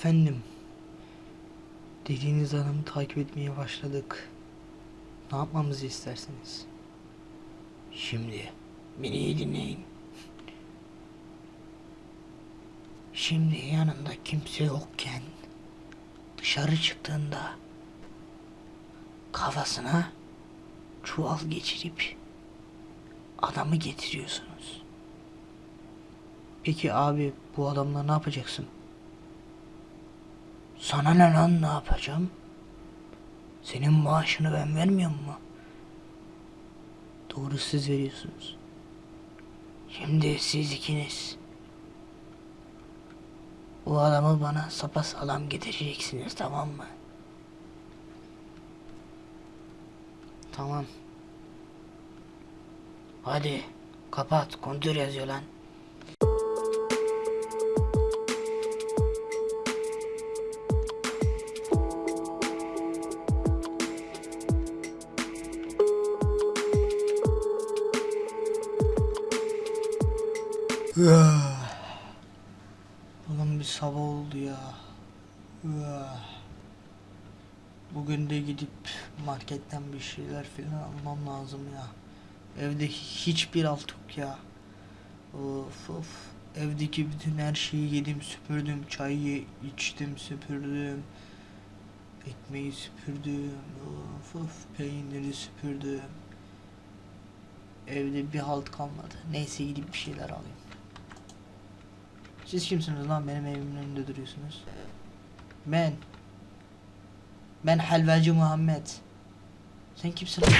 Efendim. Dediğiniz adamı takip etmeye başladık. Ne yapmamızı istersiniz? Şimdi beni iyi dinleyin. Şimdi yanında kimse yokken dışarı çıktığında kafasına çuval geçirip adamı getiriyorsunuz. Peki abi bu adamla ne yapacaksın? Sana ne lan ne yapacağım? Senin maaşını ben vermiyor mu? Doğru siz veriyorsunuz. Şimdi siz ikiniz bu adamı bana sapasağlam getireceksiniz tamam mı? Tamam. Hadi kapat kontür yazıyor lan. Oğlum bir sabah oldu ya. Bugün de gidip marketten bir şeyler filan almam lazım ya. Evde hiçbir alt yok ya. Of of. Evdeki bütün her şeyi yedim süpürdüm. Çayı içtim süpürdüm. Ekmeği süpürdüm. Of of. Peyniri süpürdüm. Evde bir halt kalmadı. Neyse gidip bir şeyler alayım. Siz kimsiniz lan benim evimin önünde duruyorsunuz? Ben. Ben helvacı Muhammed. Sen kimsin lan?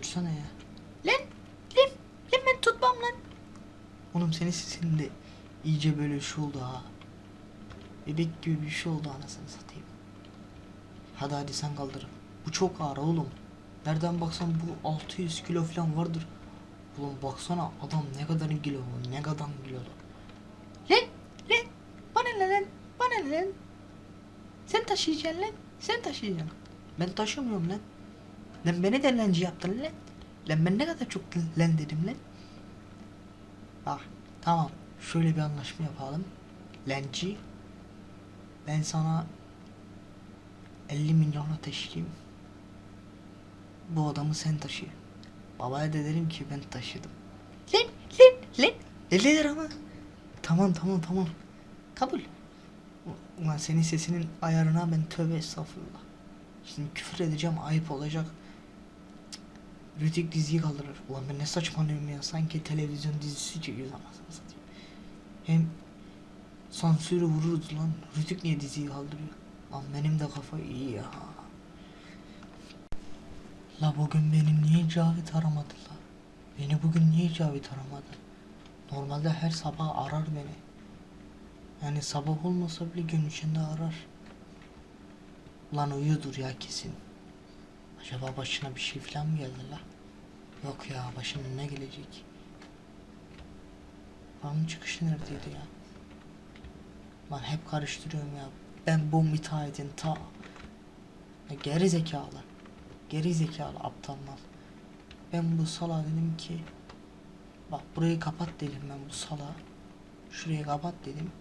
Tutsana ya. Lan. Lan. Lan ben tutmam lan. Oğlum senin sesin de iyice böyle şu oldu ha. Bebek gibi bir şey oldu anasını satayım. Hadi hadi sen kaldır. Bu çok ağır oğlum. Nereden baksan bu 600 kilo falan vardır. Oğlum baksana adam ne kadar kilo ne kadar kilo. Lan lan bana ne lan bana ne lan. Sen taşıyacaksın lan sen taşıyacaksın. Ben taşımıyorum lan. Lan beni de lenci yaptın lan. Lan ben ne kadar çok lan dedim lan. Bak tamam şöyle bir anlaşma yapalım. Lenci ben sana 50 milyona teşkiyim. Bu adamı sen taşı. Babaya da derim ki ben taşıdım. Lan lan lan. 50 lira mı? Tamam tamam tamam. Kabul. Ulan senin sesinin ayarına ben tövbe estağfurullah. Şimdi küfür edeceğim ayıp olacak. Rütük diziyi kaldırır. Ulan ben ne saçmalıyorum ya. Sanki televizyon dizisi çekiyoruz anasını satayım. Hem sansürü vururuz lan. Rütük niye diziyi kaldırıyor? Lan benim de kafa iyi ya. La bugün benim niye Cavit aramadı la? Beni bugün niye Cavit aramadı? Normalde her sabah arar beni. Yani sabah olmasa bile gün içinde arar. Lan uyuyordur ya kesin. Acaba başına bir şey falan mı geldi la? Yok ya başına ne gelecek? Lan çıkışı neredeydi ya? Lan hep karıştırıyorum ya. Ben bu müteahhitin ta... Geri zekalı. Geri zekalı aptal mal. Ben bu sala dedim ki... Bak burayı kapat dedim ben bu sala. Şurayı kapat dedim.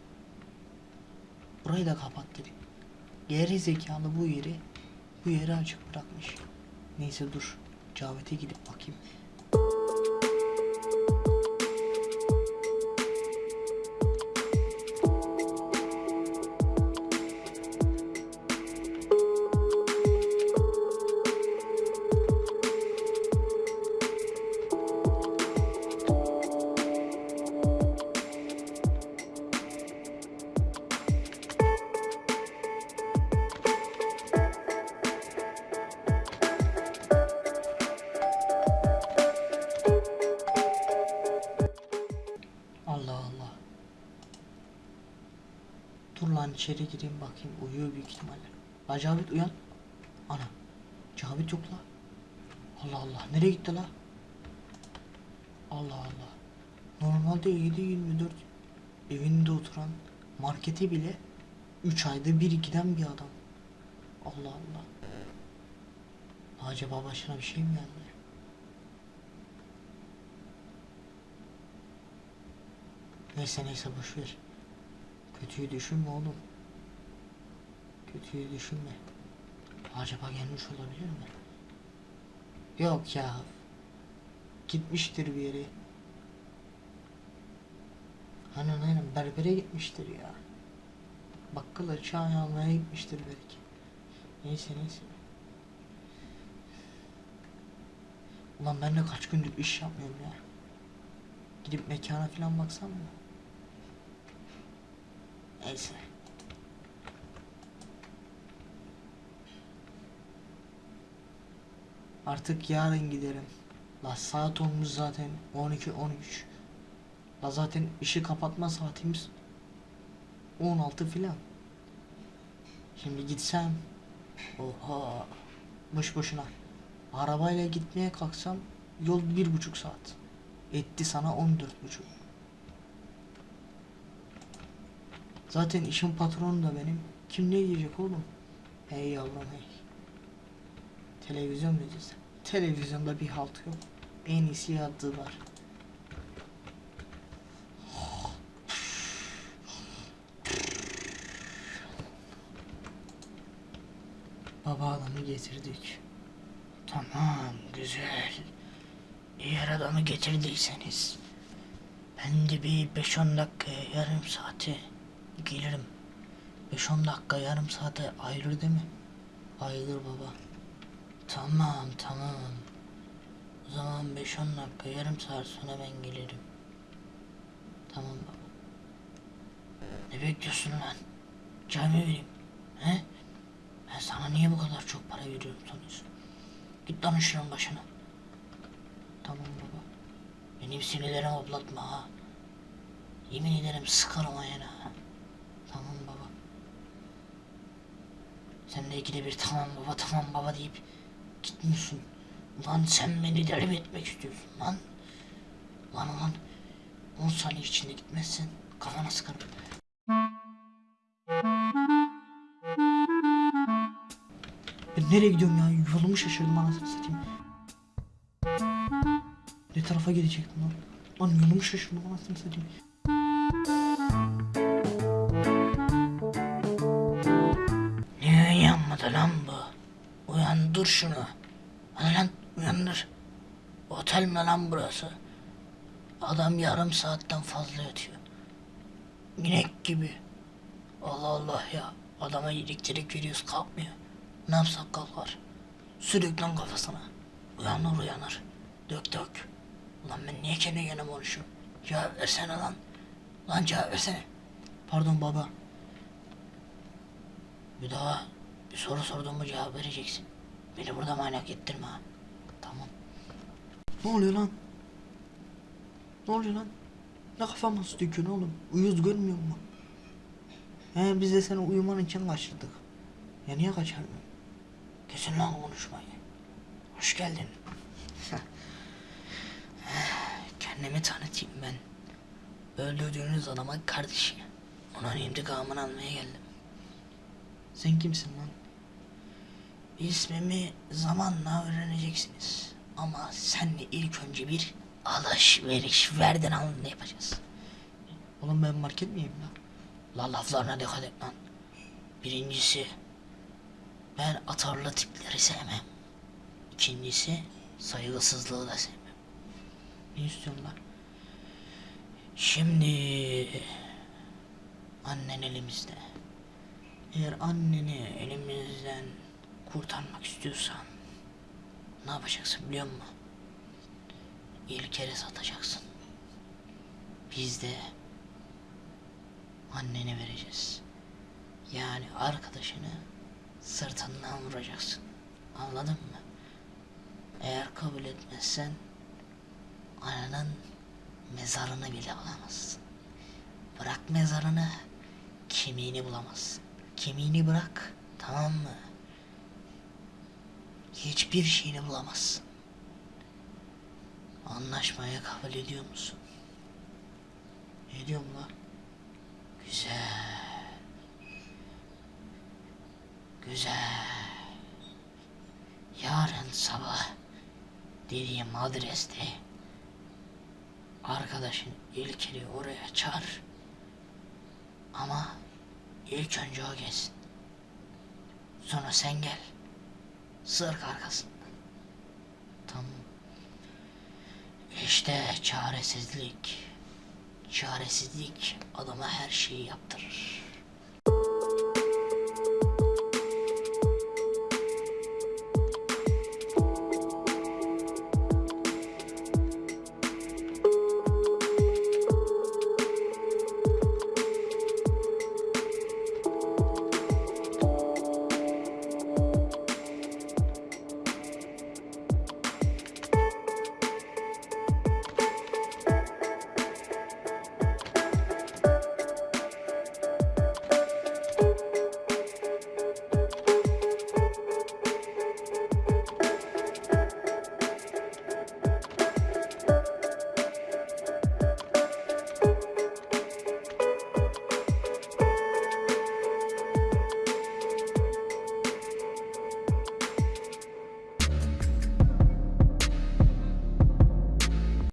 Burayı da kapat dedim. Geri zekalı bu yeri bu yeri açık bırakmış. Neyse dur. Cavit'e gidip bakayım. İçeri gireyim bakayım uyuyor büyük ihtimalle. La Cavit uyan. Ana. Cavit yok la. Allah Allah nereye gitti la? Allah Allah. Normalde 7-24 evinde oturan markete bile 3 ayda bir giden bir adam. Allah Allah. Acaba başına bir şey mi geldi? Neyse neyse boş ver. Kötüyü düşünme oğlum. Kötüyü düşünme. Acaba gelmiş olabilir mi? Yok ya. Gitmiştir bir yere. Aynen aynen berbere gitmiştir ya. Bakkala çay almaya gitmiştir belki. Neyse neyse. Ulan ben de kaç gündür iş yapmıyorum ya. Gidip mekana falan baksam mı? Neyse. Artık yarın giderim. La saat olmuş zaten 12 13. La zaten işi kapatma saatimiz 16 filan. Şimdi gitsem oha boş boşuna. Arabayla gitmeye kalksam yol bir buçuk saat. Etti sana 14 buçuk. Zaten işin patronu da benim. Kim ne diyecek oğlum? Hey yavrum hey. Televizyon mu diyeceğiz? Televizyonda bir halt yok. En iyisi yattılar. Baba adamı getirdik. Tamam güzel. Eğer adamı getirdiyseniz ben de bir 5-10 dakikaya yarım saate gelirim. 5-10 dakika yarım saate ayrılır değil mi? Ayrılır baba. Tamam tamam. O zaman 5-10 dakika yarım saat sonra ben gelirim. Tamam baba. Ne bekliyorsun lan? Mı vereyim? He? Ben sana niye bu kadar çok para veriyorum sanıyorsun? Git lan işinin başına. Tamam baba. Benim sinirlerimi hoplatma ha. Yemin ederim sıkarım ayağına ha. Tamam baba. Sen de ikide bir tamam baba tamam baba deyip gitmiyorsun. Lan sen beni deli etmek istiyorsun lan? Lan lan 10 saniye içinde gitmezsen kafana sıkarım. Ben nereye gidiyorum ya? Yolumu şaşırdım anasını satayım. Ne tarafa gidecektim lan? Lan yolumu şaşırdım anasını satayım. Uyanmadı lan bu? Uyandır şunu. Hadi lan uyandır. Otel mi lan burası? Adam yarım saatten fazla yatıyor. İnek gibi. Allah Allah ya. Adama elektrik veriyoruz kalkmıyor. Ne yapsak kalkar. Sürük lan kafasına. Uyanır uyanır. Dök dök. Ulan ben niye kendi yanıma konuşuyorum? Cevap versene lan. Lan cevap versene. Pardon baba. Bir daha bir soru sorduğumu cevap vereceksin. Beni burada manyak ettirme ha. Tamam. Ne oluyor lan? Ne oluyor lan? Ne kafama su döküyorsun oğlum? Uyuz görmüyor musun? He biz de seni uyuman için kaçırdık. Ya niye kaçardın? Kesin lan konuşmayı. Hoş geldin. Kendimi tanıtayım ben. Öldürdüğünüz adamın kardeşi. Onun intikamını almaya geldim. Sen kimsin lan? İsmimi zamanla öğreneceksiniz. Ama senle ilk önce bir alışveriş verden alın yapacağız. Oğlum ben market miyim lan? La laflarına dikkat et lan. Birincisi ben atarlı tipleri sevmem. İkincisi saygısızlığı da sevmem. Ne istiyorsun lan? Şimdi annen elimizde. Eğer anneni elimizden kurtarmak istiyorsan ne yapacaksın biliyor musun? İlker'e satacaksın. Biz de anneni vereceğiz. Yani arkadaşını sırtından vuracaksın. Anladın mı? Eğer kabul etmezsen ananın mezarını bile alamazsın. Bırak mezarını kemiğini bulamazsın. Kemiğini bırak, tamam mı? Hiçbir şeyini bulamazsın. Anlaşmaya kabul ediyor musun? Ediyorum lan. Güzel. Güzel. Yarın sabah dediğim adreste arkadaşın İlker'i oraya çağır. Ama ilk önce o gelsin. Sonra sen gel. Sırk arkasından. Tamam. İşte çaresizlik. Çaresizlik adama her şeyi yaptırır.